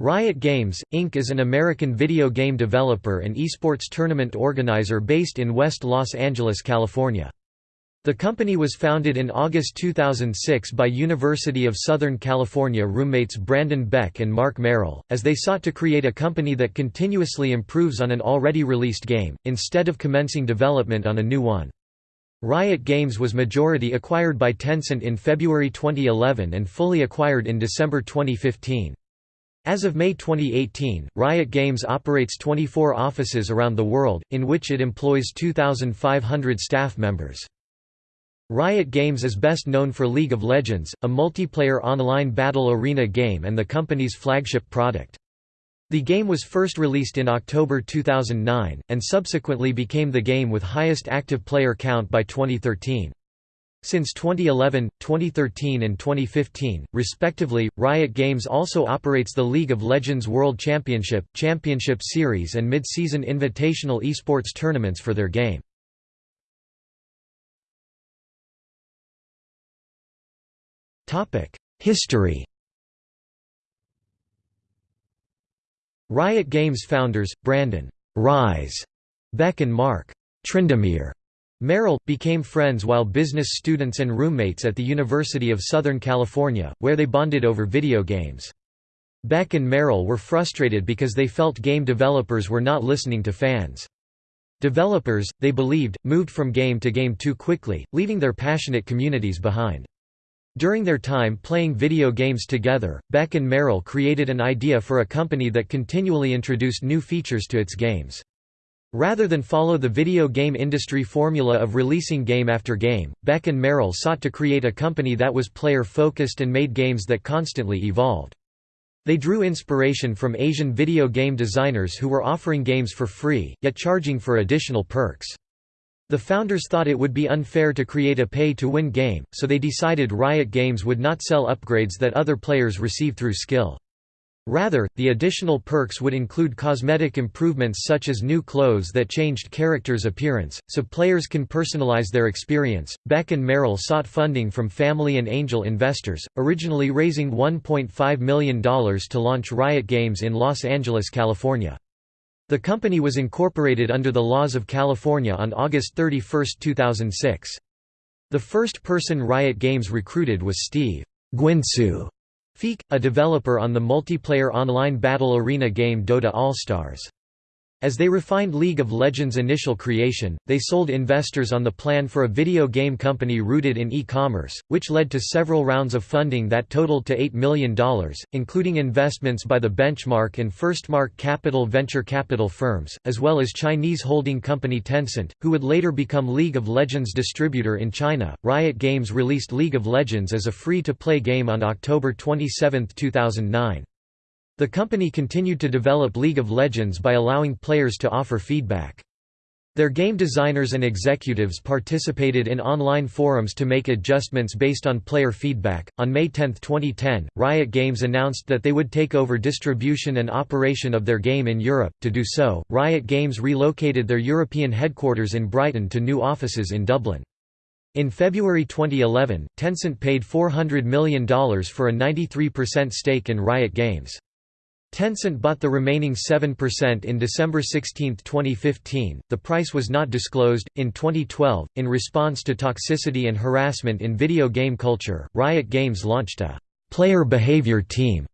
Riot Games, Inc. is an American video game developer and esports tournament organizer based in West Los Angeles, California. The company was founded in August 2006 by University of Southern California roommates Brandon Beck and Marc Merrill, as they sought to create a company that continuously improves on an already released game, instead of commencing development on a new one. Riot Games was majority acquired by Tencent in February 2011 and fully acquired in December 2015. As of May 2018, Riot Games operates 24 offices around the world, in which it employs 2,500 staff members. Riot Games is best known for League of Legends, a multiplayer online battle arena game and the company's flagship product. The game was first released in October 2009, and subsequently became the game with highest active player count by 2013. Since 2011, 2013 and 2015, respectively, Riot Games also operates the League of Legends World Championship, Championship Series and mid-season invitational esports tournaments for their game. History Riot Games founders, Brandon Ryze Beck and Marc Tryndamere Merrill, became friends while business students and roommates at the University of Southern California, where they bonded over video games. Beck and Merrill were frustrated because they felt game developers were not listening to fans. Developers, they believed, moved from game to game too quickly, leaving their passionate communities behind. During their time playing video games together, Beck and Merrill created an idea for a company that continually introduced new features to its games. Rather than follow the video game industry formula of releasing game after game, Beck and Merrill sought to create a company that was player-focused and made games that constantly evolved. They drew inspiration from Asian video game designers who were offering games for free, yet charging for additional perks. The founders thought it would be unfair to create a pay-to-win game, so they decided Riot Games would not sell upgrades that other players receive through skill. Rather, the additional perks would include cosmetic improvements such as new clothes that changed characters' appearance, so players can personalize their experience. Beck and Merrill sought funding from family and angel investors, originally raising $1.5 million to launch Riot Games in Los Angeles, California. The company was incorporated under the laws of California on August 31, 2006. The first person Riot Games recruited was Steve Guinsoo Feak, a developer on the multiplayer online battle arena game Dota All-Stars. As they refined League of Legends' initial creation, they sold investors on the plan for a video game company rooted in e-commerce, which led to several rounds of funding that totaled to $8 million, including investments by the Benchmark and Firstmark Capital venture capital firms, as well as Chinese holding company Tencent, who would later become League of Legends distributor in China. Riot Games released League of Legends as a free-to-play game on October 27, 2009. The company continued to develop League of Legends by allowing players to offer feedback. Their game designers and executives participated in online forums to make adjustments based on player feedback. On May 10, 2010, Riot Games announced that they would take over distribution and operation of their game in Europe. To do so, Riot Games relocated their European headquarters in Brighton to new offices in Dublin. In February 2011, Tencent paid $400 million for a 93% stake in Riot Games. Tencent bought the remaining 7% in December 16, 2015. The price was not disclosed. In 2012, in response to toxicity and harassment in video game culture, Riot Games launched a player behavior team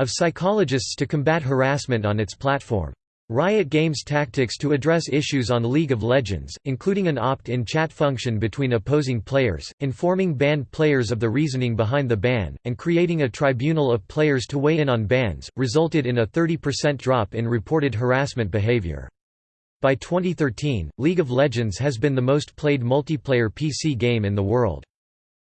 of psychologists to combat harassment on its platform. Riot Games tactics to address issues on League of Legends, including an opt-in chat function between opposing players, informing banned players of the reasoning behind the ban, and creating a tribunal of players to weigh in on bans, resulted in a 30% drop in reported harassment behavior. By 2013, League of Legends has been the most played multiplayer PC game in the world.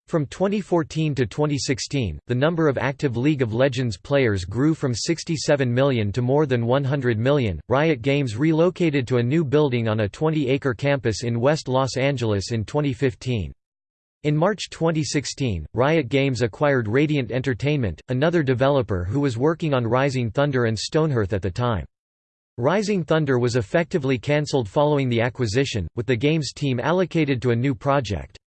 From 2014 to 2016, the number of active League of Legends players grew from 67 million to more than 100 million. Riot Games relocated to a new building on a 20 acre campus in West Los Angeles in 2015. In March 2016, Riot Games acquired Radiant Entertainment, another developer who was working on Rising Thunder and Stonehearth at the time. Rising Thunder was effectively cancelled following the acquisition, with the game's team allocated to a new project.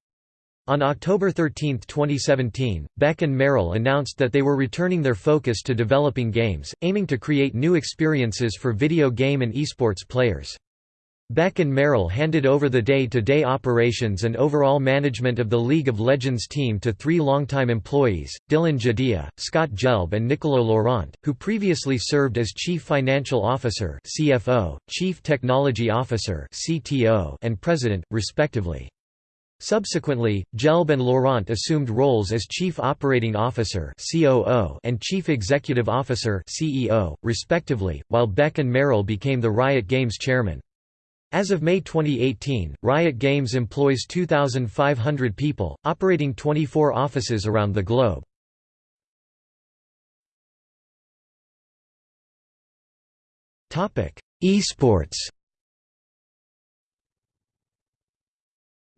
On October 13, 2017, Beck and Merrill announced that they were returning their focus to developing games, aiming to create new experiences for video game and esports players. Beck and Merrill handed over the day-to-day -day operations and overall management of the League of Legends team to three longtime employees, Dylan Jadeja, Scott Gelb and Nicolo Laurent, who previously served as Chief Financial Officer CFO, Chief Technology Officer CTO, and President, respectively. Subsequently, Gelb and Laurent assumed roles as Chief Operating Officer and Chief Executive Officer respectively, while Beck and Merrill became the Riot Games chairman. As of May 2018, Riot Games employs 2,500 people, operating 24 offices around the globe. Esports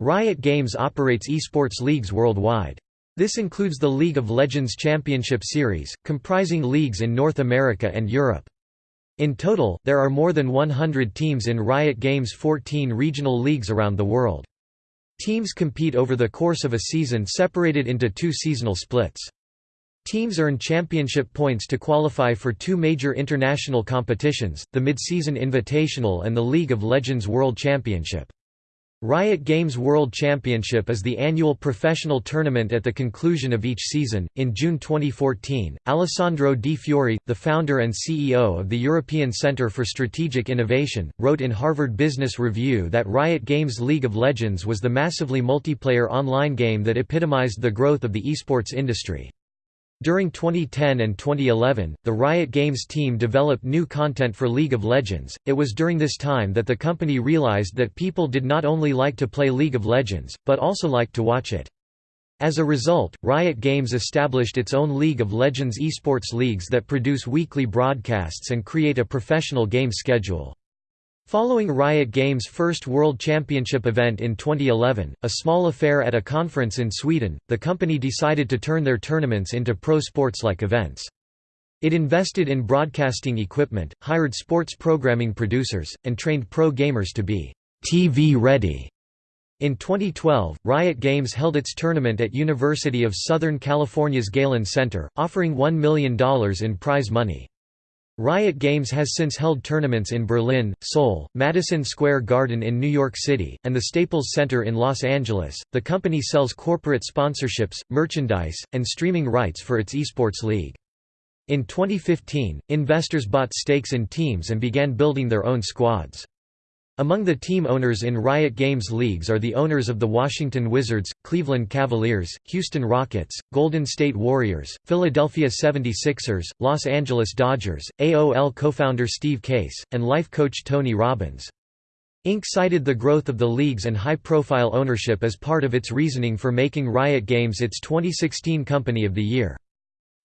Riot Games operates esports leagues worldwide. This includes the League of Legends Championship Series, comprising leagues in North America and Europe. In total, there are more than 100 teams in Riot Games' 14 regional leagues around the world. Teams compete over the course of a season separated into two seasonal splits. Teams earn championship points to qualify for two major international competitions, the Midseason Invitational and the League of Legends World Championship. Riot Games World Championship is the annual professional tournament at the conclusion of each season. In June 2014, Alessandro Di Fiori, the founder and CEO of the European Centre for Strategic Innovation, wrote in Harvard Business Review that Riot Games League of Legends was the massively multiplayer online game that epitomized the growth of the esports industry. During 2010 and 2011, the Riot Games team developed new content for League of Legends. It was during this time that the company realized that people did not only like to play League of Legends, but also liked to watch it. As a result, Riot Games established its own League of Legends esports leagues that produce weekly broadcasts and create a professional game schedule. Following Riot Games' first World Championship event in 2011, a small affair at a conference in Sweden, the company decided to turn their tournaments into pro sports-like events. It invested in broadcasting equipment, hired sports programming producers, and trained pro gamers to be TV-ready. In 2012, Riot Games held its tournament at University of Southern California's Galen Center, offering $1 million in prize money. Riot Games has since held tournaments in Berlin, Seoul, Madison Square Garden in New York City, and the Staples Center in Los Angeles. The company sells corporate sponsorships, merchandise, and streaming rights for its esports league. In 2015, investors bought stakes in teams and began building their own squads. Among the team owners in Riot Games leagues are the owners of the Washington Wizards, Cleveland Cavaliers, Houston Rockets, Golden State Warriors, Philadelphia 76ers, Los Angeles Dodgers, AOL co-founder Steve Case, and life coach Tony Robbins. Inc. cited the growth of the leagues and high-profile ownership as part of its reasoning for making Riot Games its 2016 Company of the Year.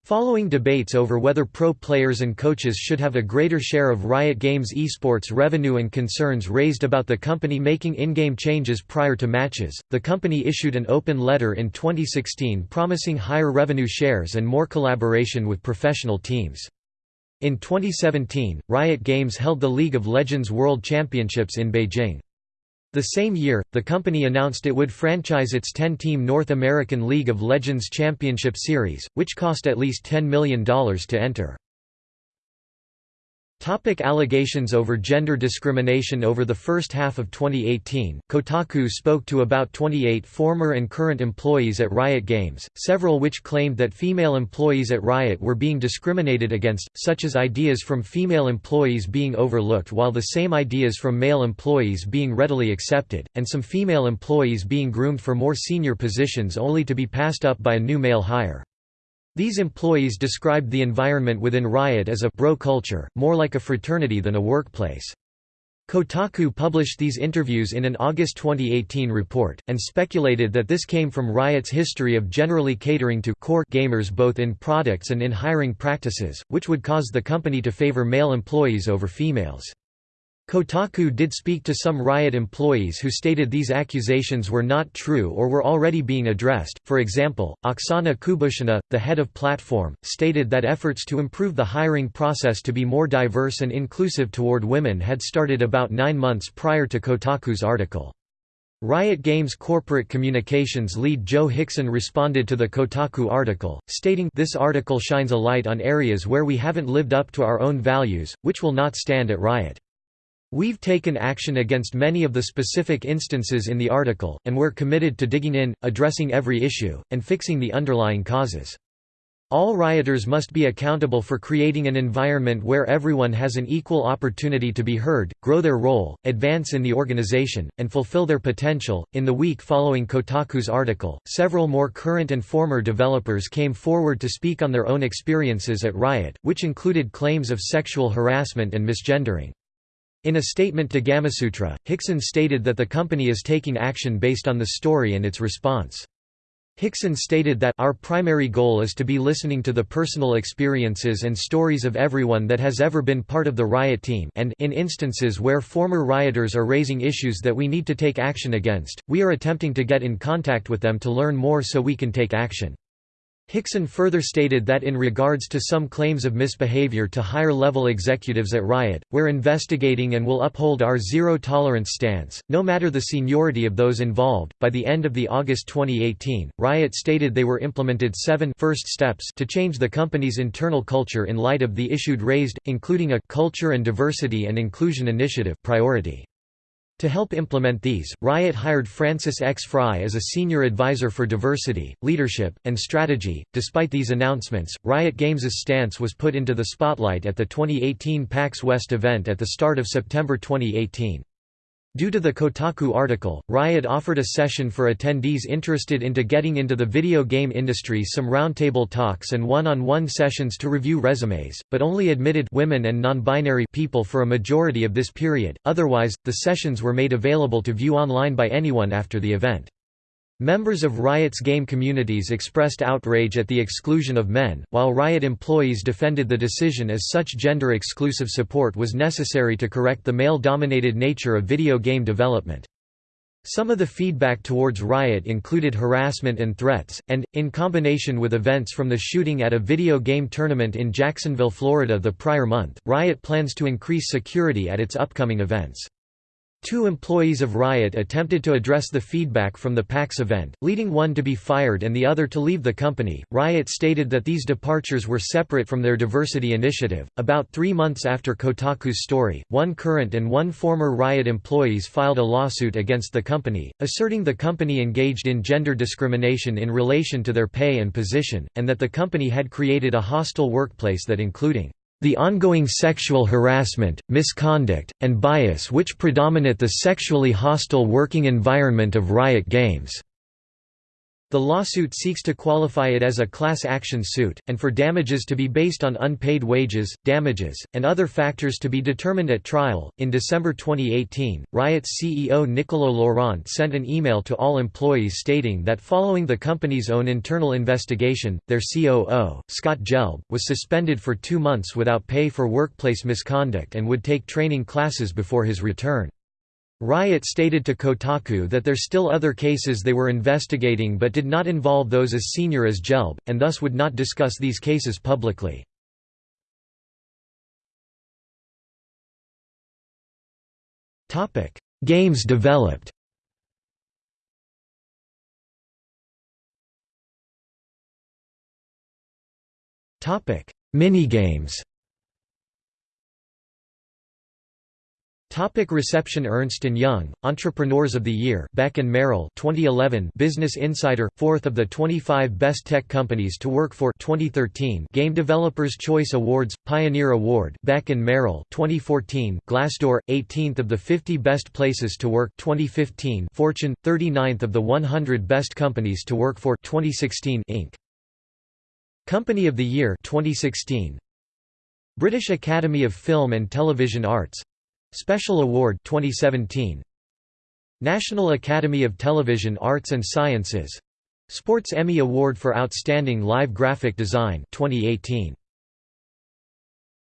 Following debates over whether pro players and coaches should have a greater share of Riot Games esports revenue and concerns raised about the company making in-game changes prior to matches, the company issued an open letter in 2016 promising higher revenue shares and more collaboration with professional teams. In 2017, Riot Games held the League of Legends World Championships in Beijing. The same year, the company announced it would franchise its 10-team North American League of Legends Championship Series, which cost at least $10 million to enter. Topic allegations over gender discrimination Over the first half of 2018, Kotaku spoke to about 28 former and current employees at Riot Games, several which claimed that female employees at Riot were being discriminated against, such as ideas from female employees being overlooked while the same ideas from male employees being readily accepted, and some female employees being groomed for more senior positions only to be passed up by a new male hire. These employees described the environment within Riot as a bro culture, more like a fraternity than a workplace. Kotaku published these interviews in an August 2018 report, and speculated that this came from Riot's history of generally catering to core gamers both in products and in hiring practices, which would cause the company to favor male employees over females. Kotaku did speak to some Riot employees who stated these accusations were not true or were already being addressed. For example, Oksana Kubushyna, the head of platform, stated that efforts to improve the hiring process to be more diverse and inclusive toward women had started about nine months prior to Kotaku's article. Riot Games corporate communications lead Joe Hickson responded to the Kotaku article, stating This article shines a light on areas where we haven't lived up to our own values, which will not stand at Riot. We've taken action against many of the specific instances in the article, and we're committed to digging in, addressing every issue, and fixing the underlying causes. All rioters must be accountable for creating an environment where everyone has an equal opportunity to be heard, grow their role, advance in the organization, and fulfill their potential. In the week following Kotaku's article, several more current and former developers came forward to speak on their own experiences at Riot, which included claims of sexual harassment and misgendering. In a statement to Gamasutra, Hickson stated that the company is taking action based on the story and its response. Hickson stated that our primary goal is to be listening to the personal experiences and stories of everyone that has ever been part of the riot team and in instances where former rioters are raising issues that we need to take action against, we are attempting to get in contact with them to learn more so we can take action. Hickson further stated that in regards to some claims of misbehavior to higher-level executives at Riot, we're investigating and will uphold our zero-tolerance stance, no matter the seniority of those involved. By the end of the August 2018, Riot stated they were implemented seven first steps to change the company's internal culture in light of the issues raised, including a culture and diversity and inclusion initiative priority. To help implement these, Riot hired Frances X. Frei as a senior advisor for diversity, leadership, and strategy. Despite these announcements, Riot Games's stance was put into the spotlight at the 2018 PAX West event at the start of September 2018. Due to the Kotaku article, Riot offered a session for attendees interested into getting into the video game industry some roundtable talks and one-on-one -on -one sessions to review resumes, but only admitted women and non-binary people for a majority of this period, otherwise, the sessions were made available to view online by anyone after the event. Members of Riot's game communities expressed outrage at the exclusion of men, while Riot employees defended the decision as such gender-exclusive support was necessary to correct the male-dominated nature of video game development. Some of the feedback towards Riot included harassment and threats, and, in combination with events from the shooting at a video game tournament in Jacksonville, Florida the prior month, Riot plans to increase security at its upcoming events. Two employees of Riot attempted to address the feedback from the PAX event, leading one to be fired and the other to leave the company. Riot stated that these departures were separate from their diversity initiative. About three months after Kotaku's story, one current and one former Riot employees filed a lawsuit against the company, asserting the company engaged in gender discrimination in relation to their pay and position, and that the company had created a hostile workplace that including the ongoing sexual harassment, misconduct, and bias which predominate the sexually hostile working environment of Riot Games. The lawsuit seeks to qualify it as a class action suit, and for damages to be based on unpaid wages, damages, and other factors to be determined at trial. In December 2018, Riot's CEO Nicolo Laurent sent an email to all employees stating that following the company's own internal investigation, their COO, Scott Gelb, was suspended for two months without pay for workplace misconduct and would take training classes before his return. Riot stated to Kotaku that there are still other cases they were investigating but did not involve those as senior as Gelb, and thus would not discuss these cases publicly. Games developed Minigames Topic reception Ernst & Young, Entrepreneurs of the Year Beck and Merrill 2011 Business Insider, 4th of the 25 Best Tech Companies to Work For 2013 Game Developers Choice Awards, Pioneer Award Beck and Merrill 2014 Glassdoor, 18th of the 50 Best Places to Work 2015 Fortune, 39th of the 100 Best Companies to Work For 2016 Inc. Company of the Year 2016 British Academy of Film and Television Arts Special Award 2017 National Academy of Television Arts and Sciences. Sports Emmy Award for Outstanding Live Graphic Design 2018